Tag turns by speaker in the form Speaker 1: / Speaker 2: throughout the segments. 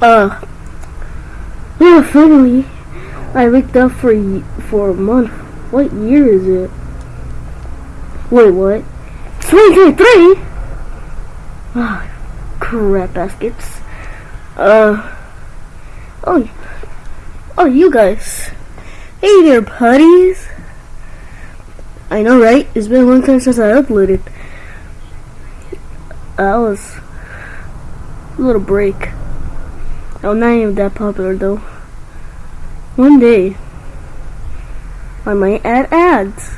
Speaker 1: uh, yeah, finally, I waked up for for a month. What year is it? Wait, what? 2023? Ah, crap baskets. Uh, oh, oh, you guys. Hey there, putties. I know, right? It's been a long time since I uploaded. I was a little break. I'm not even that popular though. One day, I might add ads.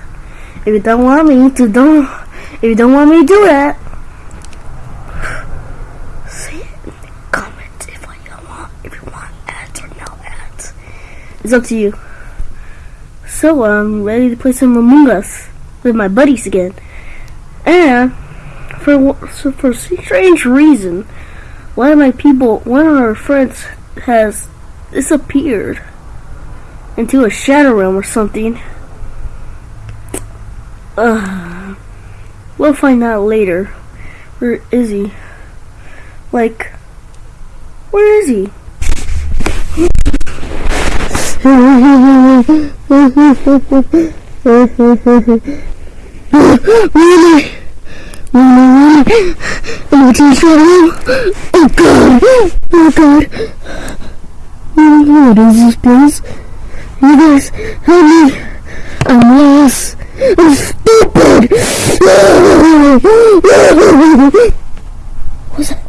Speaker 1: If you don't want me to, don't. If you don't want me to do that, say it in the comments if you want. If you want ads or no ads, it's up to you. So I'm ready to play some Among Us with my buddies again, and for so for some strange reason, one of my people, one of our friends, has disappeared into a shadow realm or something. Uh, we'll find out later. Where is he? Like, where is he? really? Really? I'm too strong. Oh god! Oh god! Oh, what is this place? You guys, help me! I'm lost! I'm stupid! What's that?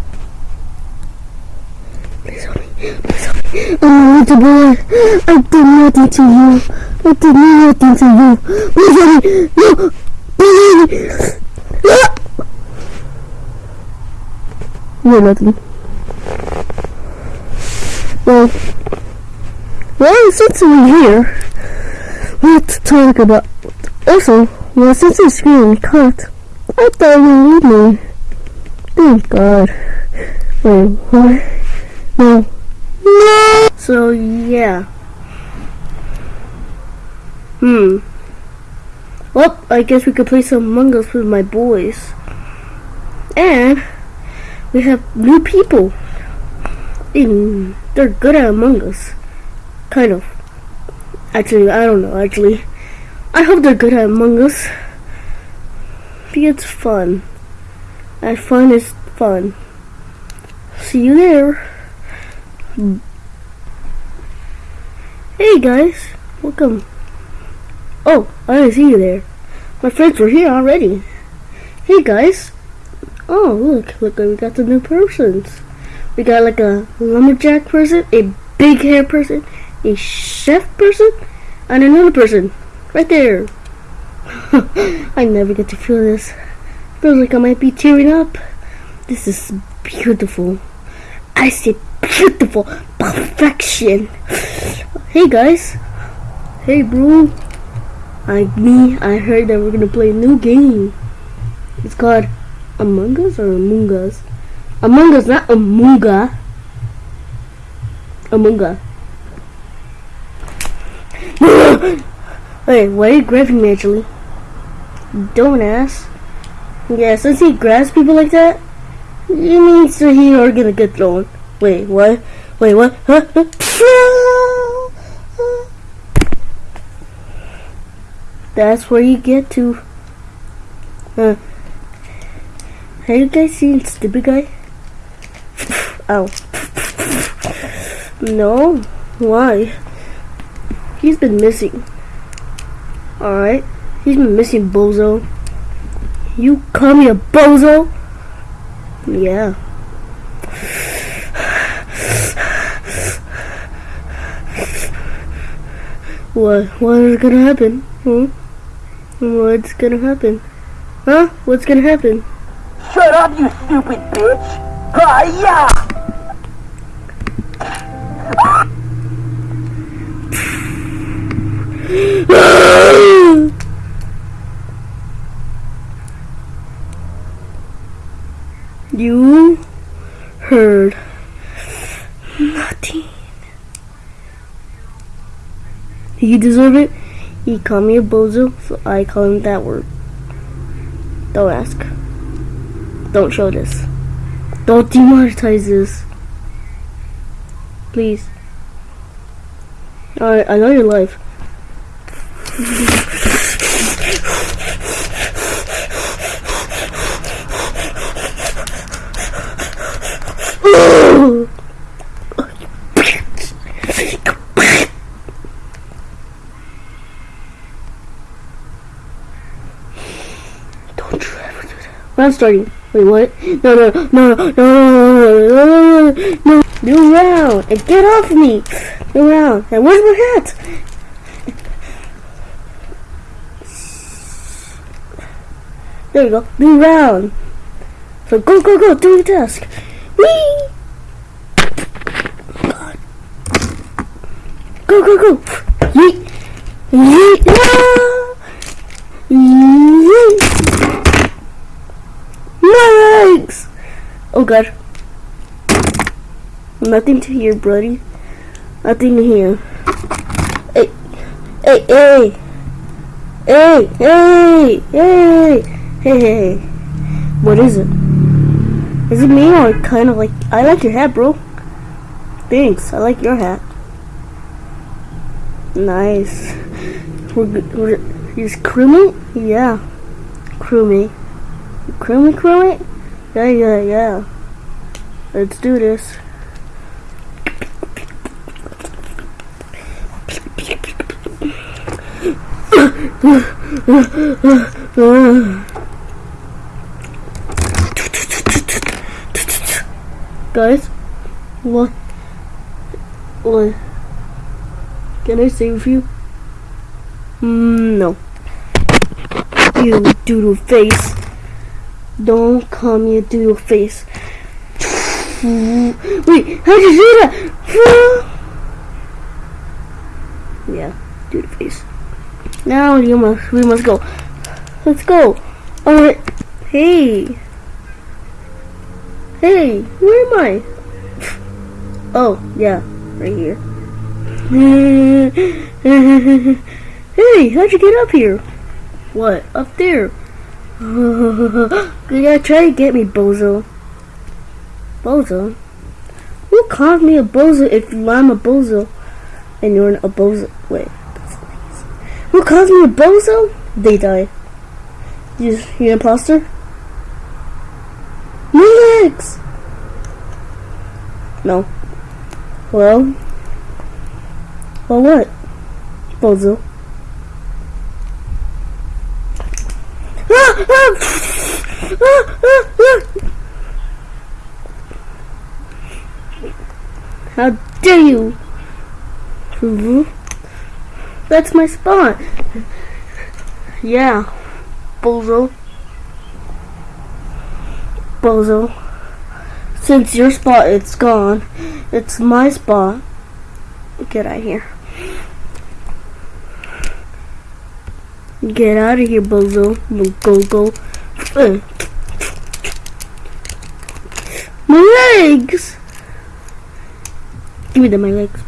Speaker 1: Please help me. Please help me. I'm not the boy. I did nothing to you. I did nothing to you. Please help me. No! Please! You're nothing. Well, well, since we're here, to talk about. Also, well, since the screen cut, I thought you would me. Thank God. Wait, what? No. No! So, yeah. Hmm. Well, I guess we could play some Among Us with my boys. And we have new people. And they're good at Among Us. Kind of. Actually, I don't know, actually. I hope they're good at Among Us. Because it's fun. And fun is fun. See you there. Hey guys, welcome. Oh, I didn't see you there. My friends were here already. Hey guys. Oh, look, look, we got the new persons. We got like a lumberjack person, a big hair person, a chef person, and another person. Right there. I never get to feel this. Feels like I might be tearing up. This is beautiful. I say beautiful perfection. Hey guys. Hey bro. I me, I heard that we're gonna play a new game. It's called Among Us or Among Us? Among Us, not Amunga. Amunga. Wait, why are you grabbing me actually? Don't ask. Yeah, since he grabs people like that, it means that he are gonna get thrown. Wait, what? Wait, what? Huh? That's where you get to. Uh, have you guys seen Stupid Guy? oh. No? Why? He's been missing. Alright. He's been missing, bozo. You call me a bozo? Yeah. What? What is gonna happen? Hmm? What's gonna happen? Huh? What's gonna happen?
Speaker 2: Shut up, you stupid bitch! Hiya!
Speaker 1: You heard nothing. He deserve it. He called me a bozo, so I call him that word. Don't ask. Don't show this. Don't demonetize this. Please. Alright, I know you're live. Don't you ever do that. I'm starting. Wait, what? No, no, no, no, no, no, no, no. Round. And get off me. New round. And where's my hat? There you go. New round. So go, go, go. Do your task. Whee! Go, go, go. Yeet. Yeet. Ah! Yeet. My legs! Oh god. Nothing to hear, buddy. Nothing to hear. Hey, hey, hey, hey, hey, hey, hey, hey. What is it? Is it me or kind of like? I like your hat, bro. Thanks. I like your hat. Nice. We're, we're just crewmate? Yeah, crewmate. Crewmate, crewmate? Yeah, yeah, yeah. Let's do this. Guys, what? What? Can I with you? Mm, no. You doodle face. Don't come you your face. Wait, how'd you do that? yeah, doodle face. Now you must we must go. Let's go. Oh, Alright. Hey. Hey, where am I? Oh, yeah, right here. hey, how'd you get up here? What? Up there? gotta try to get me, bozo. Bozo? Who called me a bozo if I'm a bozo and you're a bozo? Wait. Who calls me a bozo? They die. You, you imposter? Legs! No. Well? Well, what? Bozo. Ah, ah, ah, ah, ah. How dare you? That's my spot. Yeah, bozo. Bozo. Since your spot it's gone, it's my spot. Get out of here. Get out of here, bozo. Go, go. Uh. My legs! Give me the my legs.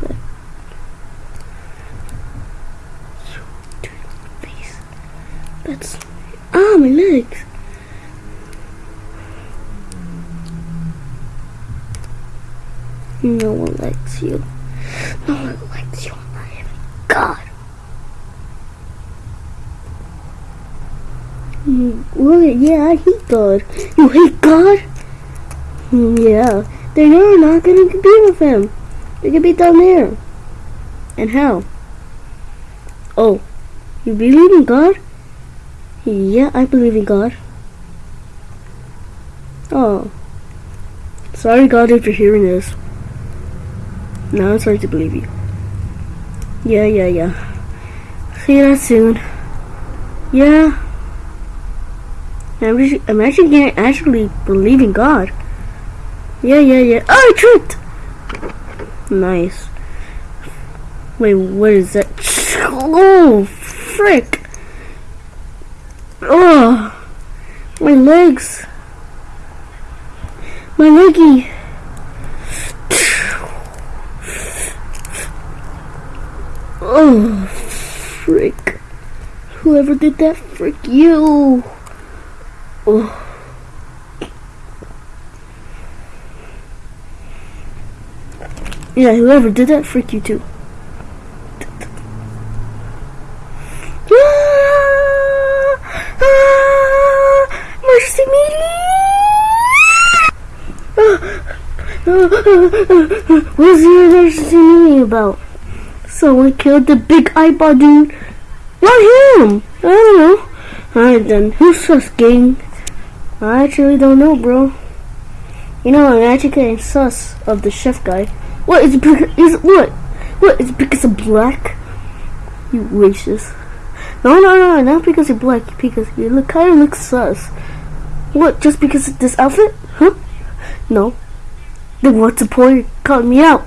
Speaker 1: Face. That's ah my legs. No one likes you. No one likes you. I am God. Well, yeah, I hate God. You hate God? Mm, Yeah. Then you're not gonna compete with him. You can be down there. And how? Oh, you believe in God? Yeah, I believe in God. Oh. Sorry, God, if you're hearing this. Now I'm sorry to believe you. Yeah, yeah, yeah. See you soon. Yeah. I'm, just, actually gonna actually believe in God. Yeah, yeah, yeah. Oh, I tripped! Nice. Wait, what is that? Oh, frick! Oh, my legs. My leggy. Oh, frick. Whoever did that, frick you. Ooh. Yeah, whoever did that, freak you too. ah, ah, mercy me! What's the emergency meeting about? Someone killed the big eyeball dude. Not him! I don't know. Alright then, who's this gang? I actually don't know, bro. You know, I'm actually getting sus of the chef guy. What is because is what? What is because of black? You racist. No, no, no, not because you're black. Because you look kind of look sus. What? Just because of this outfit? Huh? No. Then what's the point? Calling me out.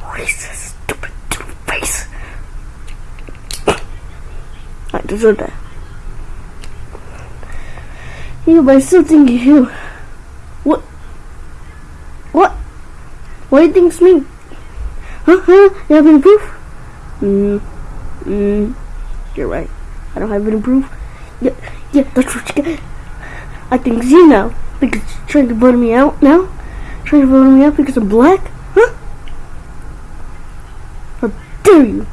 Speaker 1: Racist, stupid, stupid face. I deserve that. Yeah, but I still think you. What? What? What do you think it's me? Huh? Huh? You have any proof? Hmm. Hmm. You're right. I don't have any proof. Yeah, yeah, that's what you get. I think it's you now. Because you're trying to vote me out now? Trying to vote me out because I'm black? Huh? How dare you?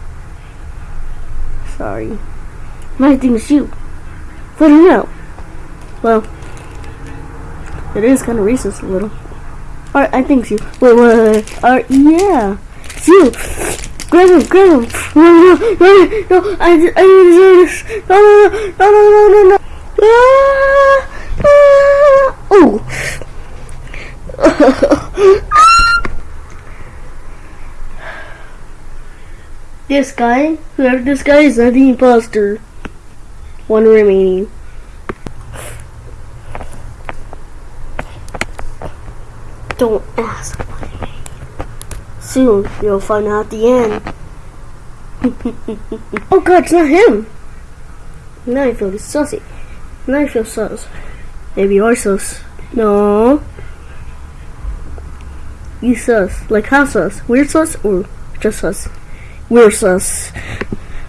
Speaker 1: Sorry. My thing is you. Vote me out. Well, it is kind of racist a little. Alright, I think you. Wait, wait. Alright, yeah. It's you. Grab him, grab him. No, no, no, no, I, I deserve this. No, no, no, no, no, no, no. Ah, ah. Oh. this guy, whoever this guy is, not the imposter. One remaining. Don't ask my name. Soon you'll find out the end. oh god, it's not him! Now I feel sussy. Now I feel sus. Maybe you're sus. No. You sus. Like how sus? Weird sus or just sus? We're sus.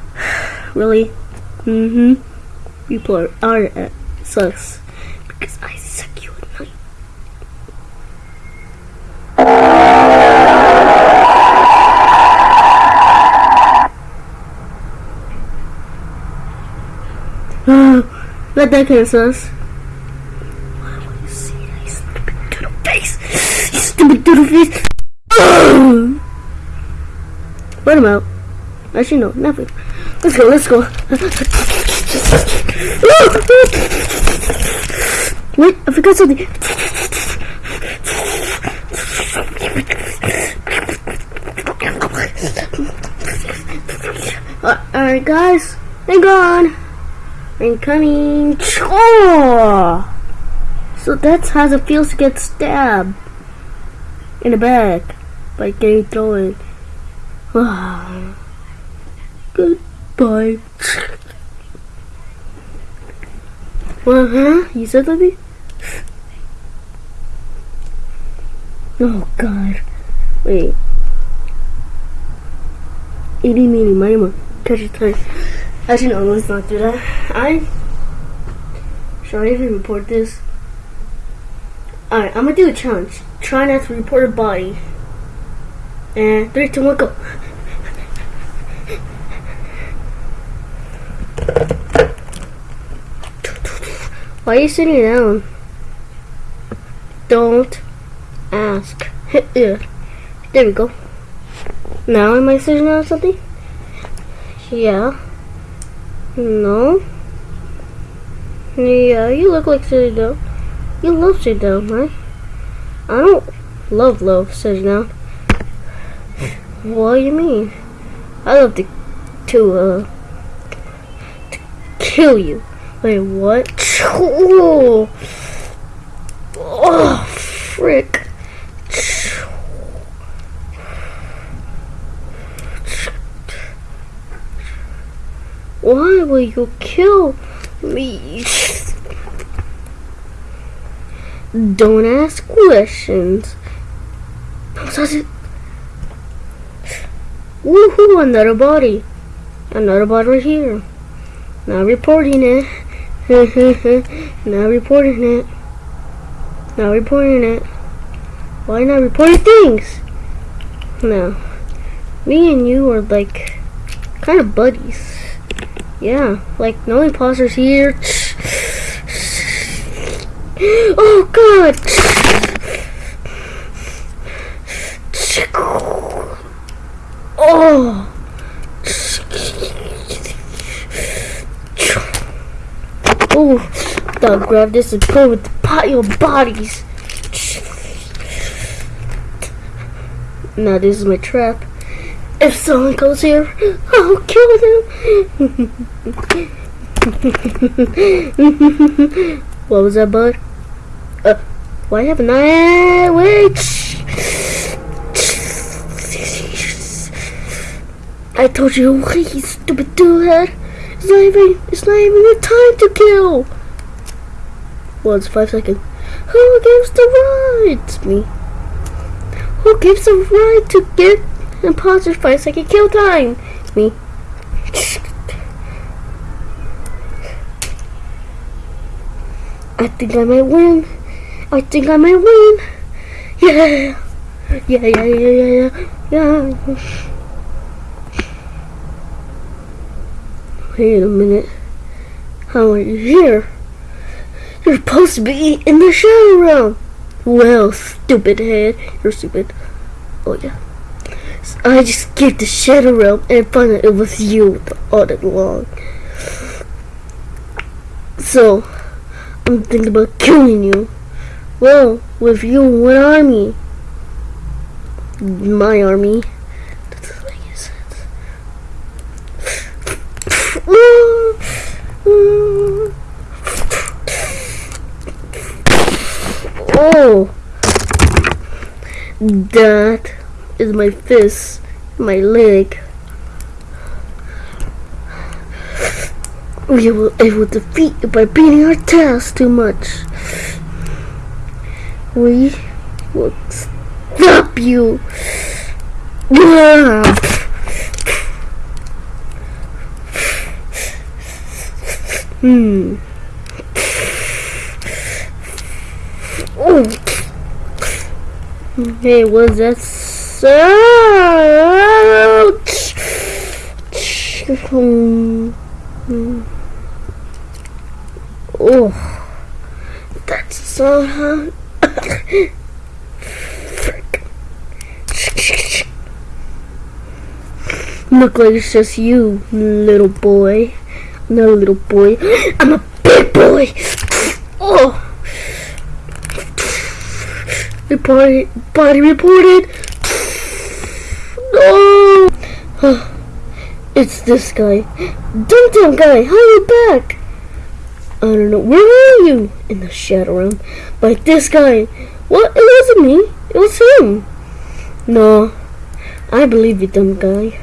Speaker 1: really? Mm-hmm. People are, are uh, sus. Because I suck you at night. Let that kind of sus. Why would you see that, you stupid doodle face? You stupid doodle face! Let him out. Actually, no, nothing. Let's go, let's go. Wait, I forgot something. Uh, Alright, guys, they're gone. I'm coming. So that's how it feels to get stabbed in the back by getting thrown. Goodbye. Well, huh? You said something? Oh God. Wait. Itty meeny miny. Catch a time. Actually, no, let's not do that. I. Should I even report this? Alright, I'm gonna do a challenge. Try not to report a body. And three, two, one, go. Why are you sitting down? Don't ask. yeah. There we go. Now am I sitting down or something? Yeah. No. Yeah, you look like sitting down. You love sitting down, right? I don't love love sitting down. What do you mean? I love to, to, uh, to kill you. Wait, what? Oh, oh frick. Why will you kill me? Don't ask questions. Woohoo, another body. Another body right here. Not reporting it. not reporting it. Not reporting it. Why not reporting things? No. Me and you are like kind of buddies. Yeah, like no imposters here. Oh god! Oh! Oh, gotta grab this and go with of bodies. Now this is my trap. If someone goes here, I'll kill them. what was that, bud? Uh, why haven't I? Wait. I told you, you stupid dude. It's not even. It's not even the time to kill. Well, it's five seconds. Who gives the right? Me. Who gives the right to get imposters five second kill time? Me. I think I might win. I think I might win. Yeah. Yeah, yeah, yeah, yeah, yeah. yeah. Wait a minute. How are you here? You're supposed to be in the shadow realm. Well, stupid head. You're stupid. Oh, yeah. I just skipped the shadow realm and found out it was you all along. So, I'm thinking about killing you. Well, with you, what army? My army. That doesn't make any sense. Oh, that is my fist, my leg. We were able to defeat you by beating our tails too much. We will stop you. Hmm. Oh. Hey, was that. Oh, that's so hot. Look like it's just you, little boy. Not a little boy. I'm a big boy. Oh. Report, body reported. No. It's this guy. Dum guy, how are you back? I don't know. Where are you? In the shadow room. By this guy. What? It wasn't me. It was him. No. I believe you, dumb guy.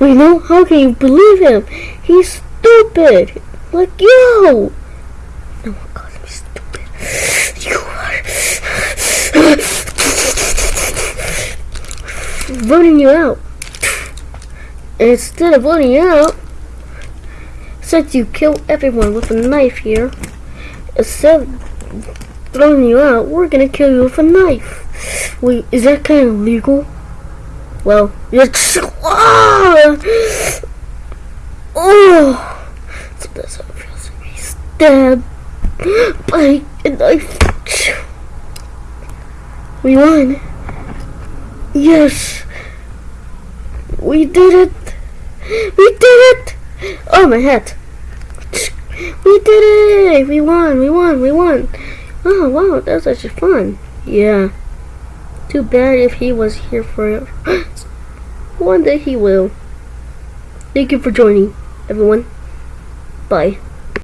Speaker 1: We know. How can you believe him? He's stupid. Like you. No one calls me stupid. You are. Voting you out. Instead of voting you out, since you kill everyone with a knife here, instead of throwing you out, we're gonna kill you with a knife. Wait, is that kind of legal? Well, it's. Ah! Oh! So that's how it feels to be stabbed by a knife. We won. Yes. We did it. We did it. Oh, my hat. We did it. We won. We won. We won. Oh, wow. That was actually fun. Yeah. Too bad if he was here for One day he will. Thank you for joining, everyone. Bye.